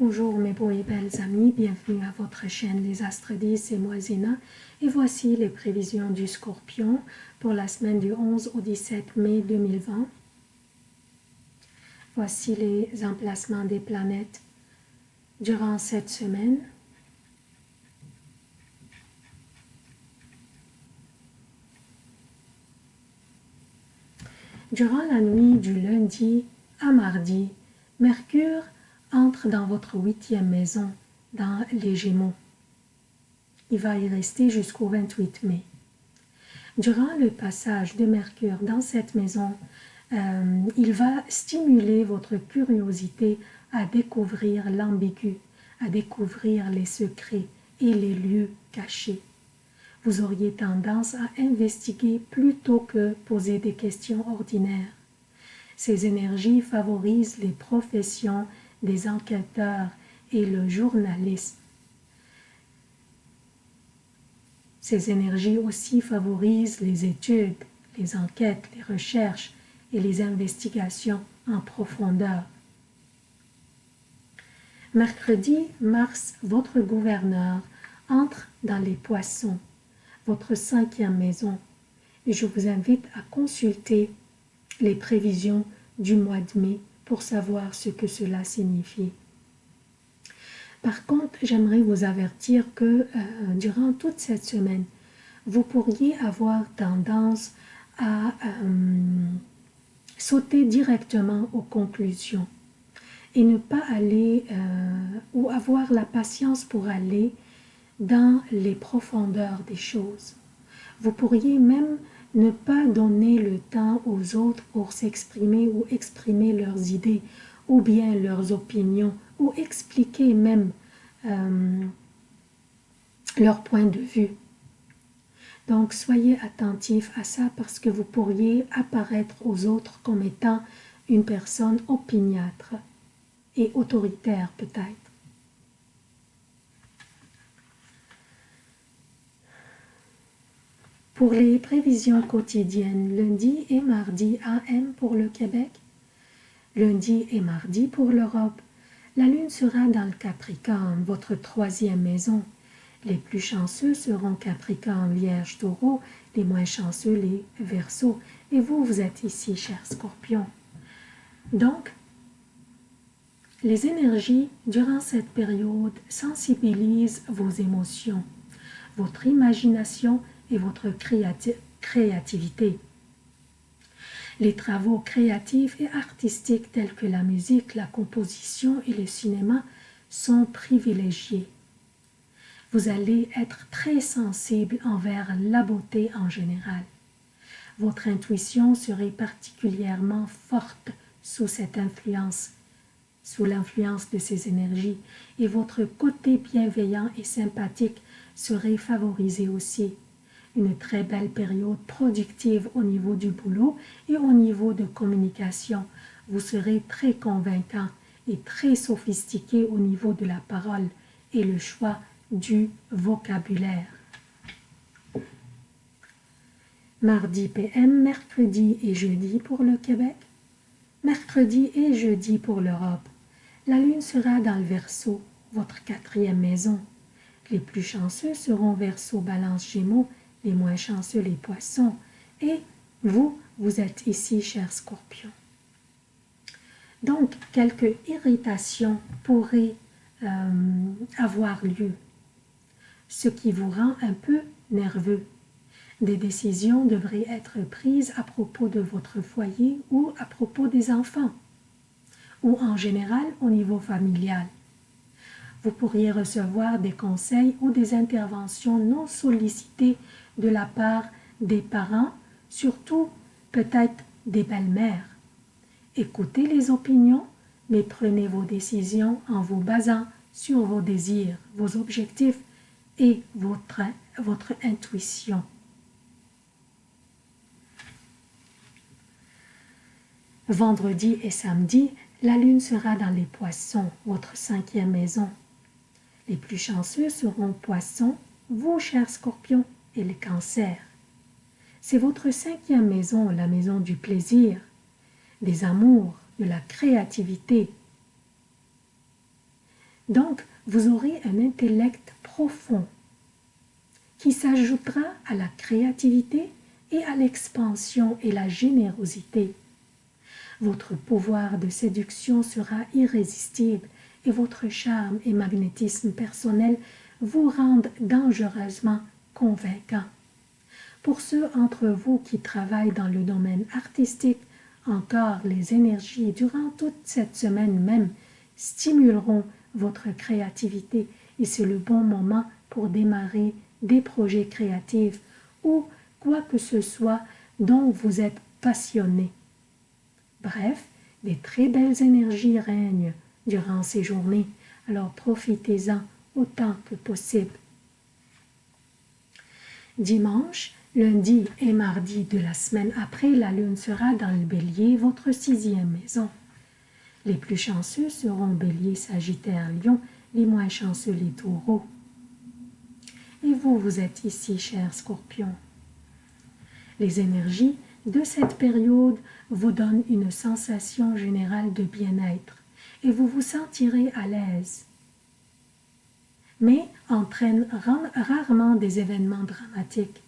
Bonjour mes beaux et belles amis, bienvenue à votre chaîne Les Astres 10 et moi et voici les prévisions du Scorpion pour la semaine du 11 au 17 mai 2020. Voici les emplacements des planètes durant cette semaine. Durant la nuit du lundi à mardi, Mercure entre dans votre huitième maison, dans les Gémeaux. Il va y rester jusqu'au 28 mai. Durant le passage de Mercure dans cette maison, euh, il va stimuler votre curiosité à découvrir l'ambigu, à découvrir les secrets et les lieux cachés. Vous auriez tendance à investiguer plutôt que poser des questions ordinaires. Ces énergies favorisent les professions des enquêteurs et le journalisme. Ces énergies aussi favorisent les études, les enquêtes, les recherches et les investigations en profondeur. Mercredi, Mars, votre gouverneur, entre dans les poissons, votre cinquième maison, et je vous invite à consulter les prévisions du mois de mai pour savoir ce que cela signifie. Par contre, j'aimerais vous avertir que euh, durant toute cette semaine, vous pourriez avoir tendance à euh, sauter directement aux conclusions et ne pas aller euh, ou avoir la patience pour aller dans les profondeurs des choses. Vous pourriez même ne pas donner le temps aux autres pour s'exprimer ou exprimer leurs idées ou bien leurs opinions ou expliquer même euh, leur point de vue. Donc soyez attentifs à ça parce que vous pourriez apparaître aux autres comme étant une personne opiniâtre et autoritaire peut-être. Pour les prévisions quotidiennes, lundi et mardi AM pour le Québec, lundi et mardi pour l'Europe, la Lune sera dans le Capricorne, votre troisième maison. Les plus chanceux seront Capricorne, Vierge, Taureau, les moins chanceux, les Verseaux. Et vous, vous êtes ici, cher Scorpion. Donc, les énergies durant cette période sensibilisent vos émotions, votre imagination et votre créativité. Les travaux créatifs et artistiques tels que la musique, la composition et le cinéma sont privilégiés. Vous allez être très sensible envers la beauté en général. Votre intuition serait particulièrement forte sous cette influence, sous l'influence de ces énergies, et votre côté bienveillant et sympathique serait favorisé aussi une très belle période productive au niveau du boulot et au niveau de communication. Vous serez très convaincant et très sophistiqué au niveau de la parole et le choix du vocabulaire. Mardi PM, mercredi et jeudi pour le Québec. Mercredi et jeudi pour l'Europe. La lune sera dans le Verseau, votre quatrième maison. Les plus chanceux seront Verseau, Balance, Gémeaux les moins chanceux les poissons, et vous, vous êtes ici, cher scorpion. Donc, quelques irritations pourraient euh, avoir lieu, ce qui vous rend un peu nerveux. Des décisions devraient être prises à propos de votre foyer ou à propos des enfants, ou en général au niveau familial. Vous pourriez recevoir des conseils ou des interventions non sollicitées de la part des parents, surtout peut-être des belles-mères. Écoutez les opinions, mais prenez vos décisions en vous basant sur vos désirs, vos objectifs et votre, votre intuition. Vendredi et samedi, la lune sera dans les poissons, votre cinquième maison. Les plus chanceux seront poissons, vous, chers scorpions, et le cancer. C'est votre cinquième maison, la maison du plaisir, des amours, de la créativité. Donc, vous aurez un intellect profond qui s'ajoutera à la créativité et à l'expansion et la générosité. Votre pouvoir de séduction sera irrésistible et votre charme et magnétisme personnel vous rendent dangereusement convaincant. Pour ceux d'entre vous qui travaillent dans le domaine artistique, encore les énergies durant toute cette semaine même stimuleront votre créativité et c'est le bon moment pour démarrer des projets créatifs ou quoi que ce soit dont vous êtes passionné. Bref, des très belles énergies règnent durant ces journées, alors profitez-en autant que possible. Dimanche, lundi et mardi de la semaine après, la lune sera dans le bélier, votre sixième maison. Les plus chanceux seront bélier, sagittaire, lion, les moins chanceux les taureaux. Et vous, vous êtes ici, cher scorpion. Les énergies de cette période vous donnent une sensation générale de bien-être et vous vous sentirez à l'aise, mais entraînent rarement des événements dramatiques.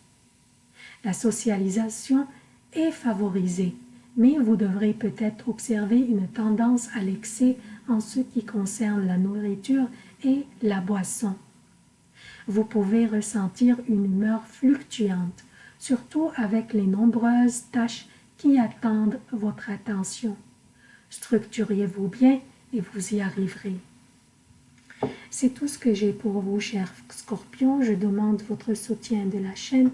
La socialisation est favorisée, mais vous devrez peut-être observer une tendance à l'excès en ce qui concerne la nourriture et la boisson. Vous pouvez ressentir une humeur fluctuante, surtout avec les nombreuses tâches qui attendent votre attention. Structurez-vous bien et vous y arriverez. C'est tout ce que j'ai pour vous, chers scorpions. Je demande votre soutien de la chaîne.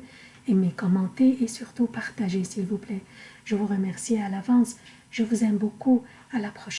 Aimez, commentez et surtout partagez, s'il vous plaît. Je vous remercie à l'avance. Je vous aime beaucoup. À la prochaine.